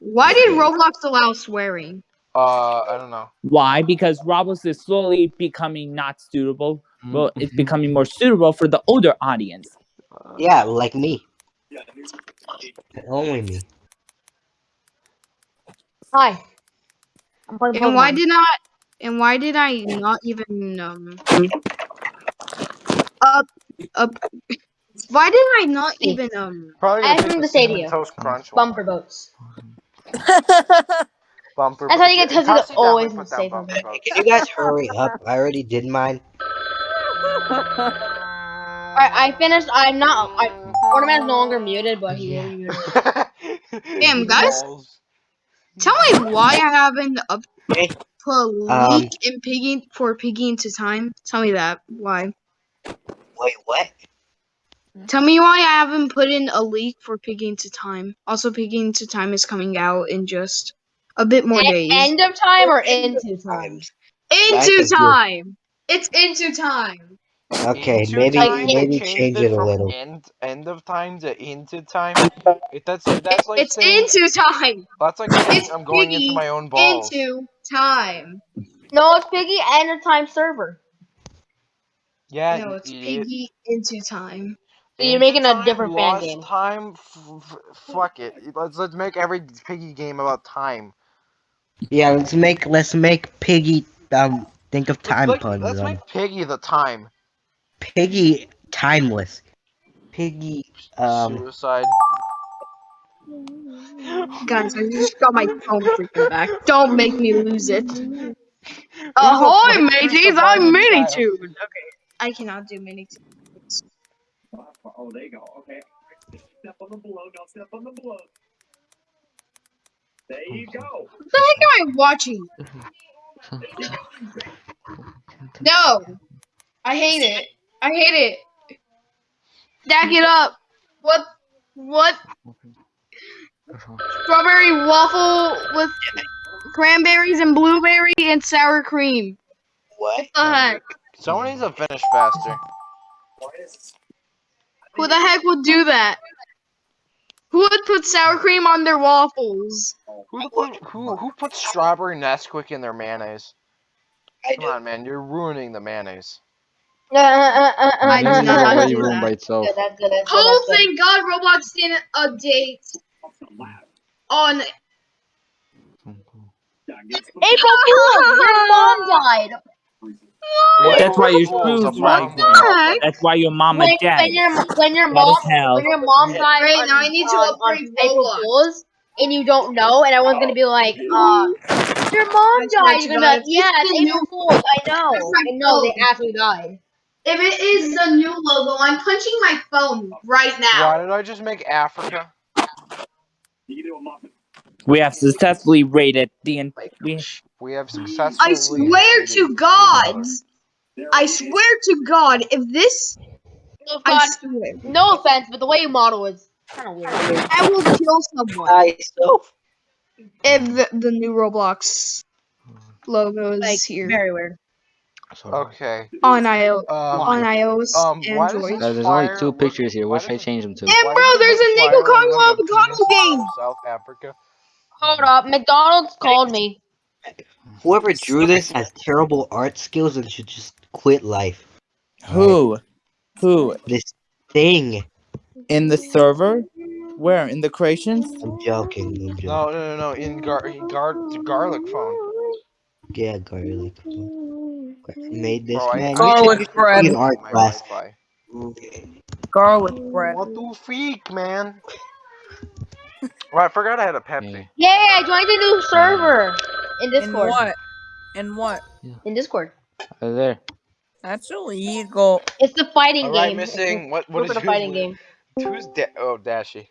Why did Roblox allow swearing? Uh, I don't know. Why? Because Roblox is slowly becoming not suitable. Well, it's Mhm. becoming more suitable for the older audience. Yeah, like me. Yeah, Only me. Hi. I'm And why did not? And why did I not even um? Up, up. Why did I not even um? Probably I gonna think pick the Cinnamon stadium. Toast Crunch. Bumper boats. Bumper. That's how you get Cassie Tootsie definitely always put say down bumper something. boats. Can you guys hurry up? I already did mine. Alright, I finished. I'm not. I, Ornament is no longer muted, but he will be muted. Damn, guys. Balls. Tell me why I haven't up Okay. put a Um, leak in Piggy for Piggy into time. Tell me that why. Wait, what? Tell me why I haven't put in a leak for Piggy into time. Also, Piggy into time is coming out in just a bit more E- days. End of time or into time? Into Back time. It's into time. Okay, Into maybe time, maybe changed change it a little. End, end of time to into time. It, that's that's like it's saying, into time. that's like saying it's I'm going Piggy into my own balls. Into time. No, it's Piggy End of Time server. yeah, no, it's idiot. Piggy into time. So you're making a different fan game. Time, f- f- fuck it. Let's let's make every piggy game about time. Yeah, let's make let's make Piggy um think of Let's time make- puns. Let's make Piggy the time. Piggy timeless. Piggy um Suicide. Guys, I just got my phone freaking back. Don't make me lose it. Ahoy, Who's the- mateys! I'm violent child? Okay, I cannot do Minitude. Oh, there you go. Okay. Step on the blow. Don't step on the blow. There you go. What the heck am I watching? No, I hate it. I hate it. Stack it up. What? What? Strawberry waffle with cranberries and blueberry and sour cream. what? What the heck? Someone needs to finish faster. Who the heck would do that? Who would put sour cream on their waffles? Who put who who put strawberry Nesquik in their mayonnaise? I Come on, man, you're ruining the mayonnaise. Uh, uh, uh, uh, I do not do that. by itself. Good, that's good. That's. Oh, good. thank God Roblox didn't update on. April Fool's! Your mom died. That's why your Fools, shoes a right That's why your mama When, dead. when your when your mom is hell. when your mom died Right, on, now I need to on, upgrade on April Roblox. Fools and you don't know and I everyone's gonna be like, uh, your mom I died. to You're gonna be like, yeah, it's it's April Fools. I know. It's my And no, they actually died. If it is the new logo, I'm punching my phone right now. Why now. did I just make Africa? You can do a muffin. We have successfully raided the. en- We, We have successfully. I swear to God. I swear to God, if this, No, I God, swear, no offense, but the way you model is kind of weird. I will kill someone I so if the, the new Roblox logo is Like here very weird. Okay. on iOS. Um. on iOS, Um. Android. this there's only two pictures here. What should I change them to? And bro, there's a flyer Nickel look Congo avocado game. South Africa. Hold up, McDonald's called me. Whoever drew this has terrible art skills and should just quit life. who? Who? This thing. In the server? Where? In the creations? I'm joking. I'm joking. No, no, no, no. In gar, gar, garlic phone. Yeah, garlic. Made this Bro, man. Garlic you should, you should bread. be an art class. Wi-Fi. Garlic bread. What the freak, man? Well, I forgot I had a Pepsi. Yay! I joined a new server in In Discord. what? In what? In Discord. Over there. That's illegal. It's the fighting All right, game. It's missing. What? the- What is the fighting game? Who's da- Oh, Dashy.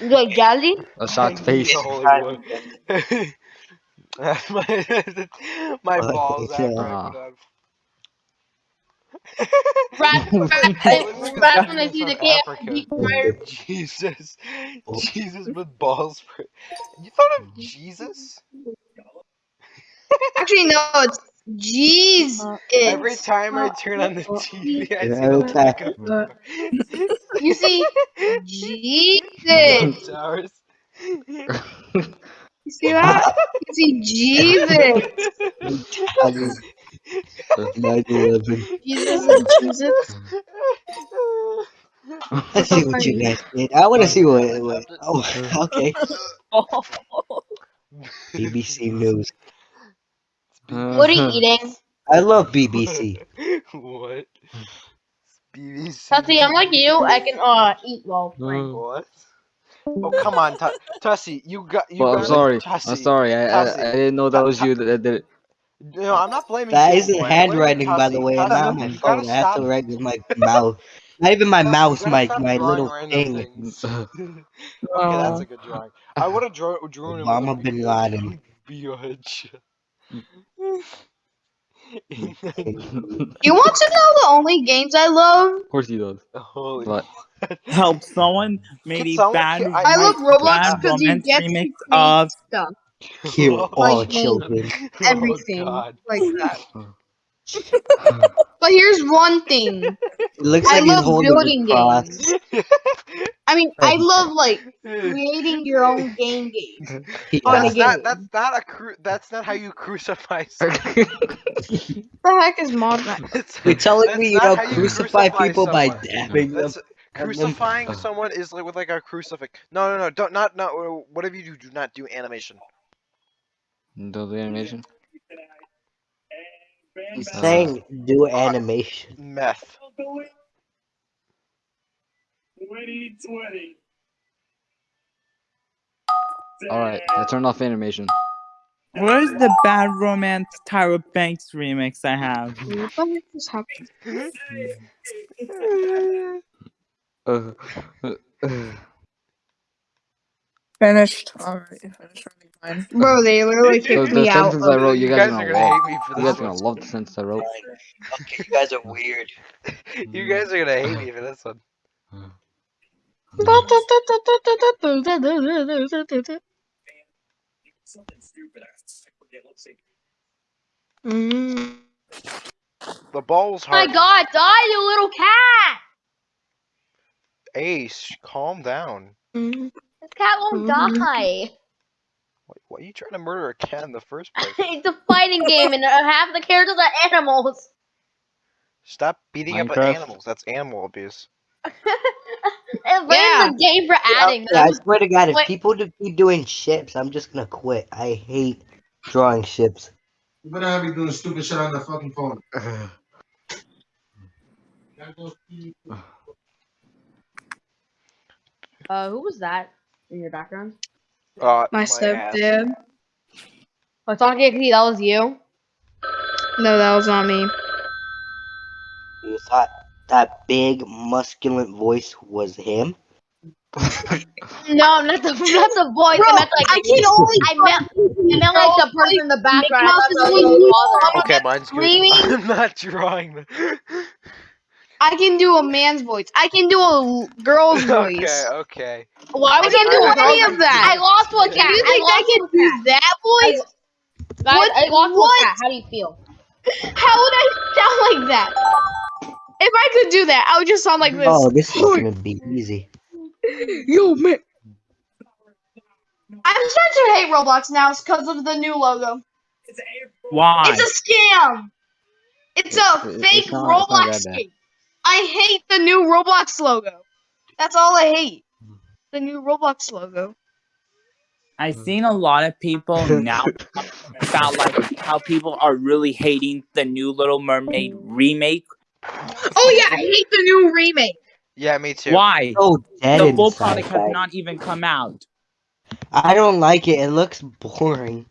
You like Jazzy? A shot face. Holy boy. my my balls. yeah. After I put on- Rats, rats, rats when they see the From KFC Africa. deep fryer. Jesus. Oh. Jesus with balls. For... You thought of Jesus? Actually, no, it's Jeez. Every time I turn on the TV, I see Yeah, the okay. pickup. You see, Jesus. Jesus. Towers. You see that? You see Jesus. Nine eleven. Jesus and Jesus. I see what you guys did. I want to see what. what oh, okay. BBC News. What are you eating? I love BBC. what? BBC. Tussie, I'm like you. I can uh eat well. playing. What? Oh come on, Tu- Tussie, you got you Well, I'm sorry. Tussie. I'm sorry. I, I, I didn't know that was you that did it. No, I'm not blaming That you. isn't Wait, wait, handwriting, by the Tussie, way. I'm not on my you gotta phone. I have to write with my mouth. Not even my mouse, gotta my my little thing. okay, that's uh, a good drawing. I would have draw, drawn him with a Osama bin Laden. Biatch. You want to know the only games I love? Of course he does. Holy But Help someone made Can a someone- bad, I- I love Roblox because you get to remix of stuff. Kill all Like children. Oh everything. Oh, like that. But here's one thing. It looks I like he's love holding building games. I mean, I love like creating your own game game. Yeah. On That's game. not, that's not a cru- that's not how you crucify someone. the heck is mod You're telling me you not don't how you crucify people by someone. dabbing them? Crucifying someone is like with like a crucifix. No, no, no, don't not not uh, whatever you do, do not do animation. Do the animation. He's Uh, saying do animation. Meth. 2020. All right, I turned off animation. Where's the bad romance Tyra Banks remix I have? What the heck is happening? Uh, uh, uh, Finished. Alright, finished running mine. Bro, they literally the, kicked the me out. sentence I of- wrote, you guys, guys are are gonna gonna love. hate me for You guys this are gonna love the sentence I wrote. Okay, you guys are weird. You guys are gonna hate me for this one. Something stupid. I forget. Let's see. Mm. The ball's my hard. god, die, you little cat! Ace, calm down. Mm. This cat won't Mhm. die. Why, why are you trying to murder a cat in the first place? it's a fighting game and half the characters are animals. Stop beating up Minecraft. animals. That's animal abuse. and Yeah. yeah. the game for adding Yeah, I swear to God, if Wait. people do keep doing ships, I'm just gonna quit. I hate drawing ships. You better not be doing stupid shit on the fucking phone. Uh, who was that in your background? Uh, My ass. stepdad. Oh, Sonic XD, that was you? No, that was not me. You thought that big, musculant voice was him? No, not the not the voice. Bro, I meant like I can only. I meant I meant like the person in the background. I Mouse thought is that was only your you. father. Okay, mine's good. Screaming? I'm not drawing the. I can do a man's voice. I can do a girl's voice. okay, okay. Why I would can't you do do any of that. I lost to a cat. You I think I lost can do cat. that voice? Guys, What- I lost what? cat. How do you feel? How would I sound like that? If I could do that, I would just sound like this. Oh, this is gonna be easy. Yo, man. I'm starting to hate Roblox now because of the new logo. It's April. Why? It's a scam. It's a It- it- fake it's not- Roblox that bad. skin. I hate the new Roblox logo. That's all I hate. Hmm. The new Roblox logo. I've hmm. seen a lot of people now about like how people are really hating the new Little Mermaid remake. Oh yeah, I hate the new remake. Yeah, me too. Why? So dead The full product has not even come out. I don't like it. It looks boring.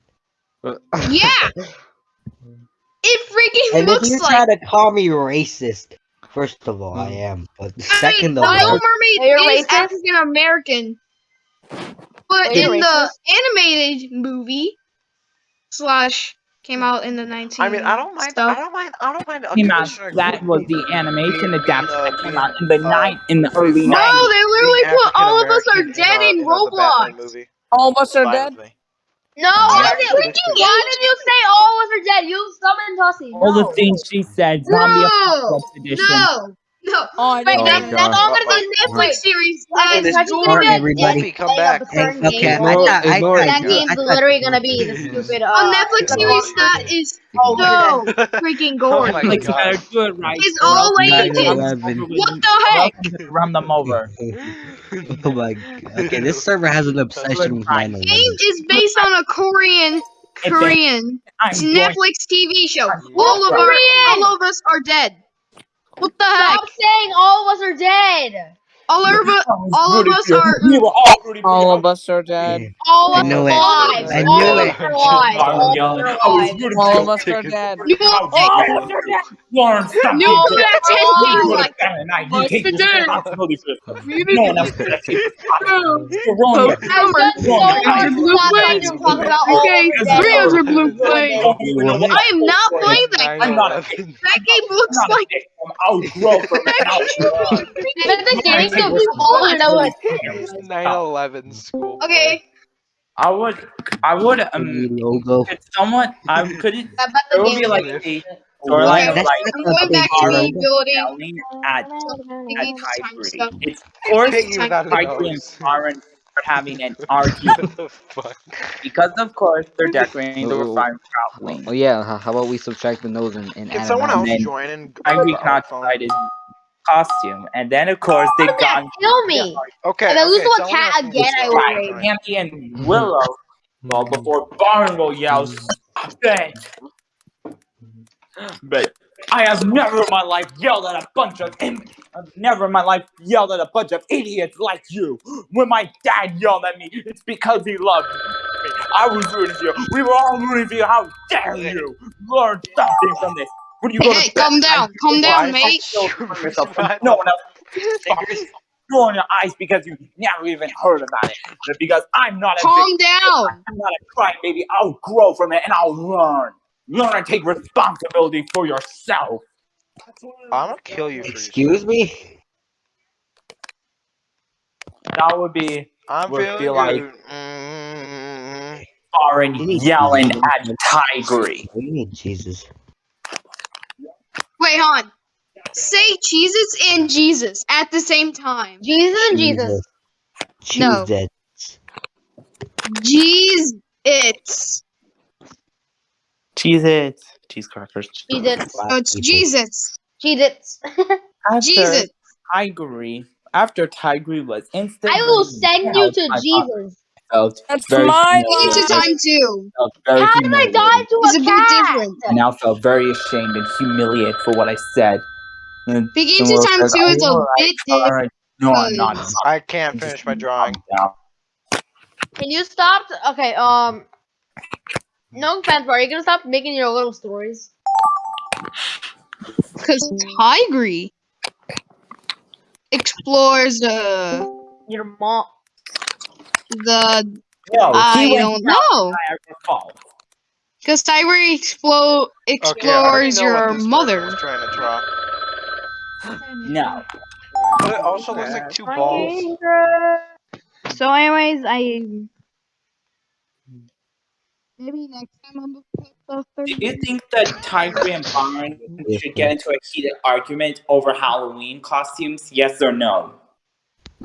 Yeah. It freaking And if looks you like try to call me racist, first of all, I am. But I second mean, of the Little all, Mermaid Are is? African American, but Are you in the animated movie slash came out in the 19. I mean, I don't mind. I stuff. don't mind. I don't mind. a Came out, Commissioner that was the animation being, adaptation uh, that came out in the uh, night in the early being- No, 90s. they literally being put all of us are dead in, in, uh, in the Batman Roblox. movie. All of us are Fine dead. With me. No, Yeah, I it's freaking good. Why did you say all of us are dead? You summoned Tussie. All No. the things she said, zombie No, edition. no, No. Oh, I Wait, Oh, that, God. that's all gonna The be Netflix series I that mean, is Chucky's gonna Jordan. be a Everybody. Come back. up a certain Hey, okay, game. I thought, I thought, that guys. game's literally gonna be the stupid. Uh, A Netflix series that is Oh, so we're freaking Oh my Like, God. better do it right. It's or all else I'm Asian. gonna 9/11. What the heck? Run them over. oh my god. Okay, this server has an obsession with 9 Game is based on a Korean Korean It's Netflix TV show. All of our, all of us are dead. What the heck? Stop saying all of us are dead. All of us, all of us are. We were all rooting for All you. of us are dead. All I of us knew are it. alive. I all knew of it. us are alive. I All was of us yelling. are I was alive. rooting All for of you. us are dead. You How all dare you. Lauren, stop No being one dead. attending You like would have been, and I- What's you take the game? responsibility for this. No one else could have taken responsibility. You're wrong. Poke I've done so Wrong. much Wrong. to stop that you talk about all Okay, of us dead. three all of us blue dead. flame. Don't even know what I am not that playing is. that. I'm not a game. That game looks I'm not a like. victim. I'll grow from it. And I'll learn. But the Lauren, game's take so small, you know what? 9/11 school. Okay, I would, I would, um, logo. could someone, I couldn't, But there the would be like is- a storyline of That's like I'm going back to the ability. yelling at, at Piggy to time Tigry. stuff. It's, of course, Hit you without and nose. Aaron are having an argument What the fuck? because, of course, they're decorating the Oh. refinery. Oh yeah, how about we subtract the nose and, and Can add someone a else then join and Tigry uh, cannot phone? Decide his costume, and then, of course, they Don't got kill me. Okay. If I lose okay, to a cat again, I join. will Right. Andy and Willow. Well, before Byron will yell, But I have never in my life yelled at a bunch of. I've never in my life yelled at a bunch of idiots like you. When my dad yelled at me, it's because he loved me. I was rooting for you. We were all rooting for you. How dare you? Learn something from this. When you Hey, go to hey, bed, calm down, calm down, mate. it so yourself no one else. Roll in your eyes because you never even heard about it. Because I'm not a Calm big, down. I'm not a crybaby, I'll grow from it and I'll learn. Learn and take responsibility for yourself. I'm gonna kill you for your Excuse me? That would be I'm would feeling feel like- good. Mm, Aaron yelling at Tigry. What do you Jesus? Wait, hon. Say Jesus and Jesus at the same time. Jesus and Jesus. No. Jesus. Jeez, it's. Cheese it. Cheese crackers. Jesus. Oh, it's Jesus. Jesus. After Jesus. Tigry, after Tigry was instantly I will send you to I Jesus. Felt That's very mine. Into time two. felt very How did I humiliated. die to It's a a bit cat? different. I now felt very ashamed and humiliated for what I said. And Begin to time says, two is a alright?" bit different. Alright. No, I'm not. I'm I can't finish my drawing. Can you stop? Okay, um. No offense, but are you gonna stop making your little stories? Because Tigry explores uh, Your mom. The. No, I don't know. Niagara Falls. Because Tigry explo- Okay, explores know what your this person mother. trying to draw. No. But it also looks like two balls. So, anyways, I. Maybe next time I'm gonna put Do you think that Tigry and Byron should get into a heated argument over Halloween costumes? Yes or no?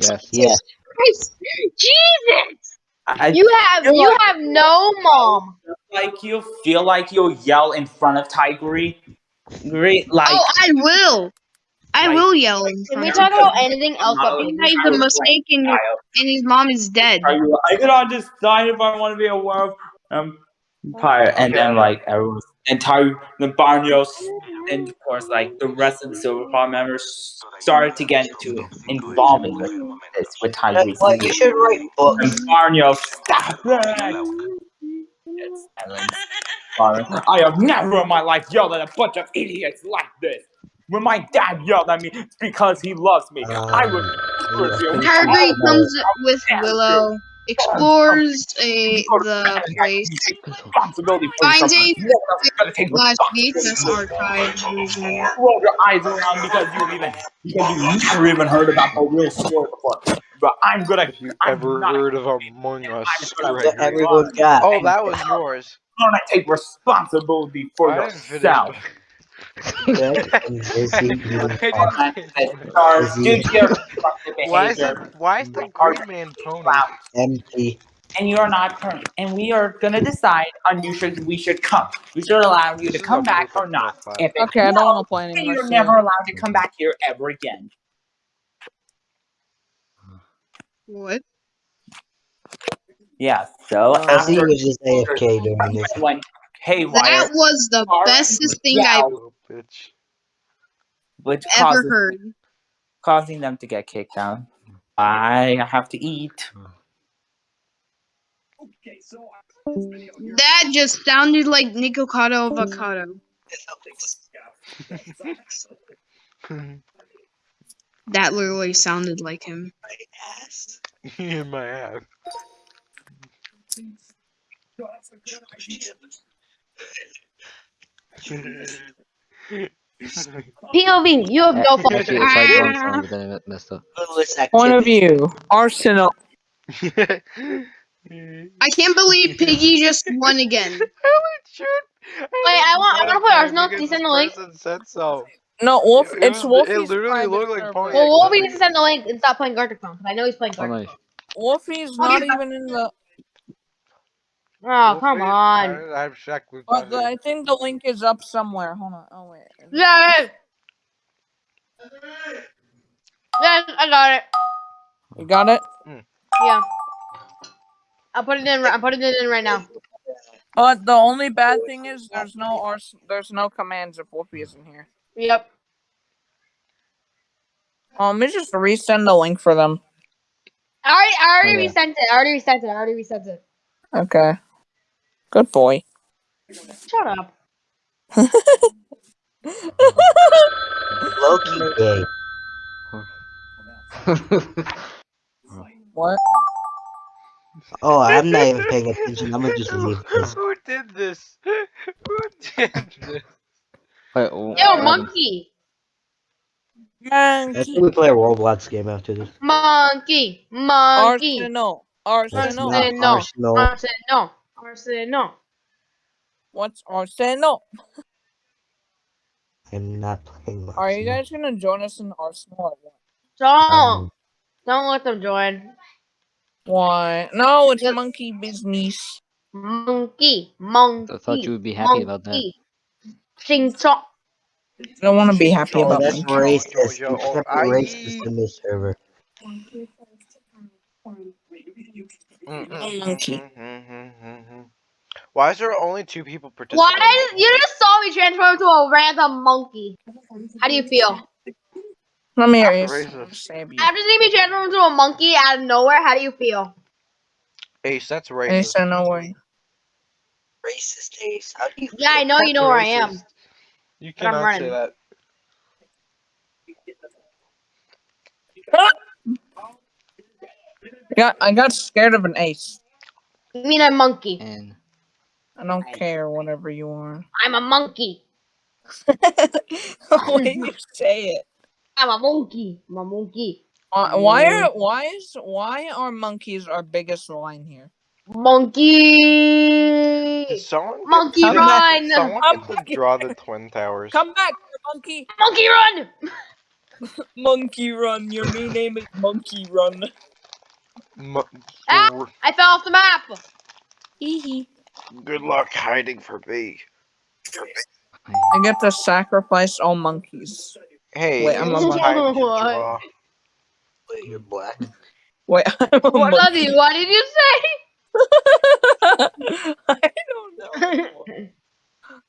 Yes. Yes. Yeah. Jesus! I You have you like- have no mom. like you feel like you'll yell in front of Tigry. Great, like oh, I will. I Like- will yell in Can we talk about anything else but Halloween. babies? He's a mistake and, and his mom is dead. Are you? I cannot decide if I want to be a werewolf. Um, pirate, and then like everyone, and Ty, the Barnios, and of course like the rest of the Silver Paw members started to get into involvement with this with Tyrese. That's why you should write And books. Barnio, stop it! Yes, silence. I have never in my life yelled at a bunch of idiots like this. When my dad yelled at me, it's because he loves me. I ah, would curse comes with Willow, explores a, the place, responsibility for finds a No one else is gonna take slash. VHS archive version. Roll your eyes around because you even because you never even heard about the real story before. But I'm gonna. Have you I'm ever heard of Among Us? I'm gonna Gregory? Everyone's got. Oh, that was yours. gonna take responsibility for I yourself. Why is behavior, it? Why is the you are green man pony? out, Empty. and you are not current. And we are gonna decide on you should we should come. We should allow you to come back or not. If it's Okay, I don't want to play anymore. you're see never allowed to come back here ever again. What? Yeah. So I Jesse after was just AFK during this. went haywire, That was the Sorry. bestest thing I've bitch. which ever causes heard. causing them to get kicked out. I have to eat. Okay, so I this video. That just sounded like Nikocado Avocado. That literally sounded like him. My ass. In my ass. POV, you have no fault. Actually, I tried one song, but then it messed up. Point of activity. view. Arsenal. I can't believe Piggy just won again. Wait, I want- I wanna play Arsenal. Can you send the link? Said so. No, Wolf. It It's was- Wolfie's. it literally looked like server. Pony. Well, Wolfie needs to send the link and stop playing Gartic Phone, because I know he's playing Oh, Gartic nice. Wolfie's not even in the. Oh, come on. I, I'm shocked with But the, I think the link is up somewhere. Hold on. Oh wait. Yeah. yeah. Yes, I got it. You got it. Yeah. I'll put it in. I'm putting it in right now. But the only bad thing is there's no ars- there's no commands if Wolfie isn't here. Yep. Um, let me just resend the link for them. I already, I already Okay. resent it. I already resent it. I already resent it. Okay. Good boy. Shut up. Loki gay. What? Oh, I'm not even paying attention. I'm gonna just leave this. Who did this? Who did this? Wait, oh, Yo, Adam. monkey. I Monkey. think we play a Roblox game after this. Monkey. Monkey. Arsenal. That's Arsenal. Arsenal. Arsenal. Arsenal. Arsenal. What's Arsenal? I'm not playing Arsenal. Are you guys gonna join us in Arsenal or what? Don't. Um, Don't let them join. Why? No, it's Yep. monkey business. Monkey. Monkey. I thought you would be happy about that. monkey. Ching chong. I don't want to be happy oh, about that's monkey. racist. yo, You can't be I- racist in this server. Mm-hmm. Monkey. Mm-hmm. Mm-hmm. Why is there only two people participating? Why? did- You just saw me transform into a random monkey. How do you feel? Let me hear you. Racist. Save. After seeing me transform into a monkey out of nowhere, how do you feel? Ace, that's I racist. said no way. Racist Ace. How do you? Yeah, I know you know where I am. You cannot say that. I got, I got scared of an ace. You mean a monkey? And I don't care, whatever you are. I'm a monkey. the way you say it. I'm a monkey. I'm a monkey. Uh, why are why is why are monkeys our biggest line here? Monkey. Someone Monkey get, run. Someone I'm get to draw the twin towers. Come back, monkey! Monkey run. Monkey Run. Your new name is Monkey Run. Mo- Ah! I fell off the map. Hee Good luck hiding from me. I get to sacrifice all monkeys. Hey, Wait, I'm a time to What? Wait, you're black. Wait, I'm a What, monkey. Lozzie, what did you say? I don't know.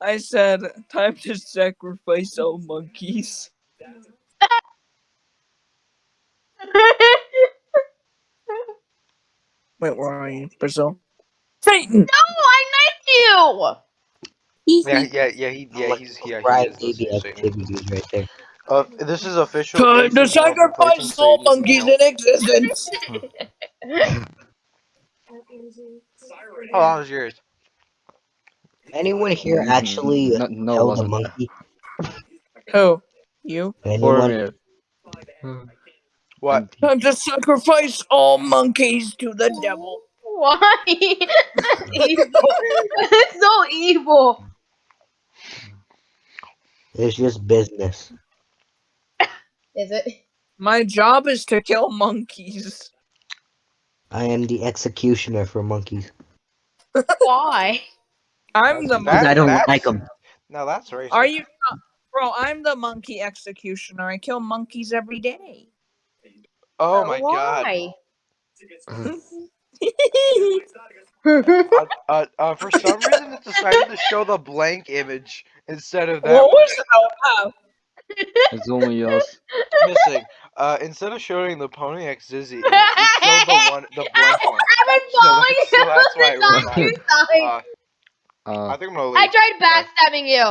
I said, time to sacrifice all monkeys. Wait, where are you? Brazil? Satan! no, I knifed you. Yeah, yeah, yeah, he, yeah, he's, yeah, he Right, is baby listening. activities right there. Uh, this is official. Time to is open person, sacrifice so all monkeys in existence! How long is yours? Anyone here actually no, no, held a monkey? Who? You? For Anyone? me. What? Time to sacrifice all monkeys to the devil. Why? That's evil. That's so evil. It's just business. Is it? My job is to kill monkeys. I am the executioner for monkeys. Why? I'm the monkey. I don't that's- like them. No, that's racist. Are you not? Bro, I'm the monkey executioner. I kill monkeys every day. Oh my god. Why? Uh, uh, uh, for some reason, it decided to show the blank image instead of that what was that? It's only yours. missing. Uh, instead of showing the Pony X Zizzy, image, it showed the one, the blank one. I've been following that's- so you that's why it the ruined entire Uh, Uh, I think I'm gonna leave. I tried backstabbing you.